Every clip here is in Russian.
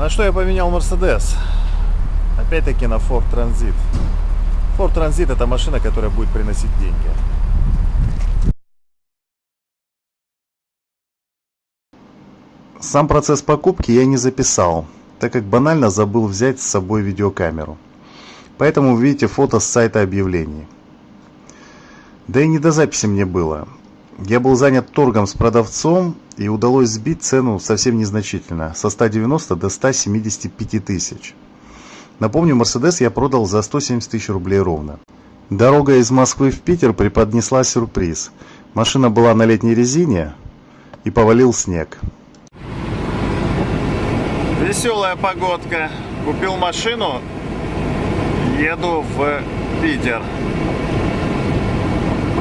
На что я поменял Mercedes? Опять-таки на Ford Transit. Ford Transit это машина, которая будет приносить деньги. Сам процесс покупки я не записал, так как банально забыл взять с собой видеокамеру. Поэтому вы видите фото с сайта объявлений. Да и не до записи мне было. Я был занят торгом с продавцом и удалось сбить цену совсем незначительно, со 190 до 175 тысяч. Напомню, Мерседес я продал за 170 тысяч рублей ровно. Дорога из Москвы в Питер преподнесла сюрприз. Машина была на летней резине и повалил снег. Веселая погодка. Купил машину, еду в Питер.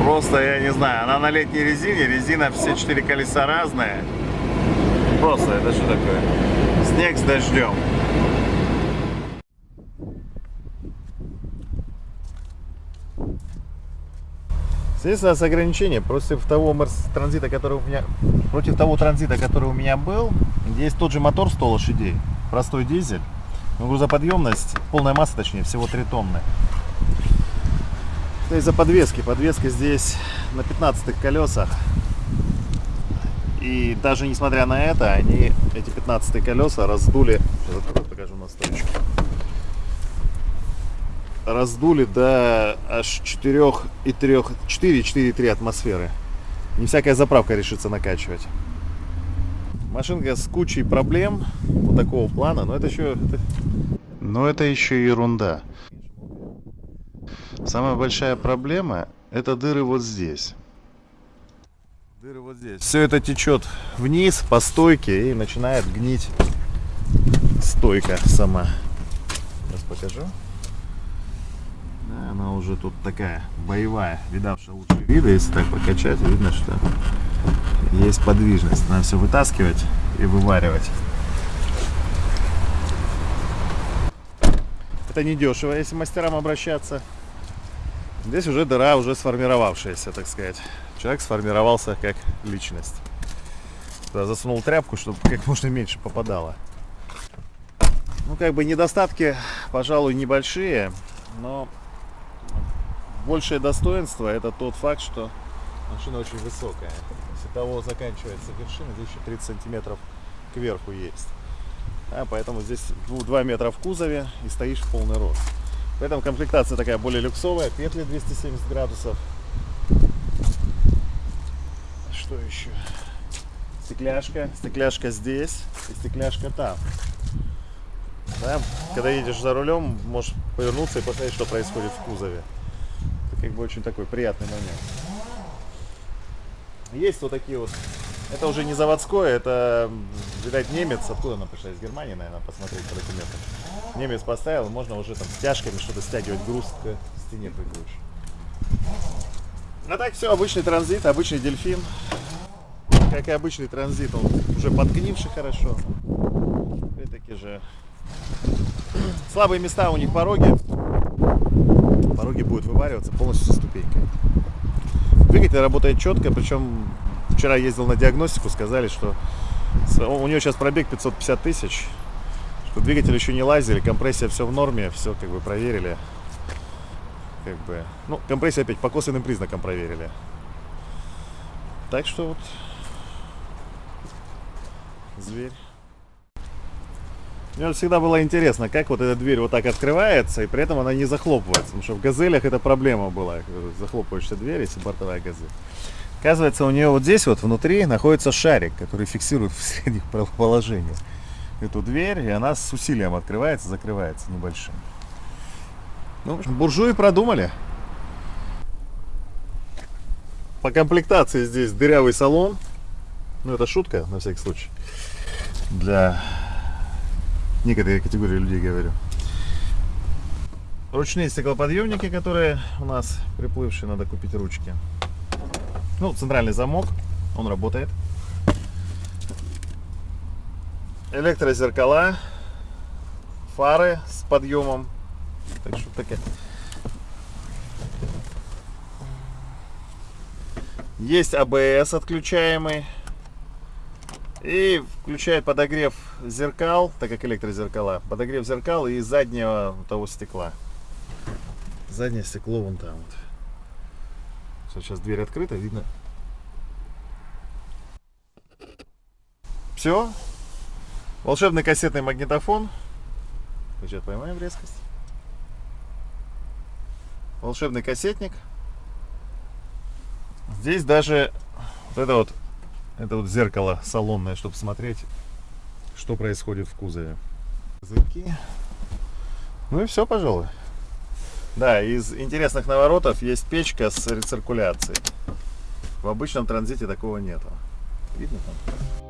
Просто, я не знаю, она на летней резине, резина все четыре колеса разные. Просто, это что такое? Снег с дождем. Естественно, с ограничения против того транзита, который у меня, против того транзита, который у меня был, есть тот же мотор 100 лошадей, простой дизель, но грузоподъемность, полная масса, точнее, всего 3 тонны. Это из-за подвески. Подвеска здесь на 15 колесах. И даже несмотря на это, они, эти 15 колеса раздули, сейчас покажу настройку, раздули до аж 4,3 4,3 атмосферы. Не всякая заправка решится накачивать. Машинка с кучей проблем вот такого плана, но это еще... Но это еще ерунда. Самая большая проблема это дыры вот здесь. Дыры вот здесь. Все это течет вниз по стойке и начинает гнить стойка сама. Сейчас покажу. Она уже тут такая боевая, видавшая лучшие виды. Если так прокачать, видно, что есть подвижность. Надо все вытаскивать и вываривать. Это не дешево, если мастерам обращаться. Здесь уже дыра уже сформировавшаяся, так сказать. Человек сформировался как личность. Туда засунул тряпку, чтобы как можно меньше попадало. Ну, как бы недостатки, пожалуй, небольшие, но большее достоинство это тот факт, что машина очень высокая. Если того заканчивается вершина, здесь еще 30 сантиметров кверху есть. А, поэтому здесь 2 метра в кузове и стоишь в полный рост. Поэтому комплектация такая более люксовая, петли 270 градусов. Что еще? Стекляшка, стекляшка здесь и стекляшка там. Да? Когда едешь за рулем, можешь повернуться и посмотреть, что происходит в кузове. Это как бы очень такой приятный момент. Есть вот такие вот это уже не заводское, это, видать, немец. Откуда она пришла? Из Германии, наверное, посмотреть по документам. Немец поставил, можно уже там стяжками что-то стягивать, груз к стене прикручивать. А так все, обычный транзит, обычный дельфин. Как и обычный транзит, он уже подгнивший хорошо. Опять-таки же слабые места у них пороги. Пороги будут вывариваться полностью со ступенькой. Двигатель работает четко, причем вчера ездил на диагностику, сказали, что у нее сейчас пробег 550 тысяч, что двигатель еще не лазили, компрессия все в норме, все как бы проверили. Как бы, ну, компрессия опять по косвенным признакам проверили. Так что вот зверь. Мне всегда было интересно, как вот эта дверь вот так открывается, и при этом она не захлопывается. Потому что в газелях эта проблема была, захлопывающаяся дверь, если бортовая газель. Оказывается, у нее вот здесь вот внутри находится шарик, который фиксирует в средних положениях эту дверь, и она с усилием открывается, закрывается небольшим. Ну, буржуи продумали. По комплектации здесь дырявый салон. Ну, это шутка, на всякий случай. Для некоторой категории людей говорю. Ручные стеклоподъемники, которые у нас приплывшие, надо купить ручки. Ну, центральный замок, он работает. Электрозеркала, фары с подъемом. Так что такая. Есть АБС отключаемый. И включает подогрев зеркал, так как электрозеркала, подогрев зеркал и заднего того стекла. Заднее стекло вон там вот. Сейчас дверь открыта, видно. Все. Волшебный кассетный магнитофон. Сейчас поймаем резкость. Волшебный кассетник. Здесь даже вот это вот, это вот зеркало салонное, чтобы смотреть, что происходит в кузове. Языки. Ну и все, пожалуй. Да, из интересных наворотов есть печка с рециркуляцией. В обычном транзите такого нету. Видно там?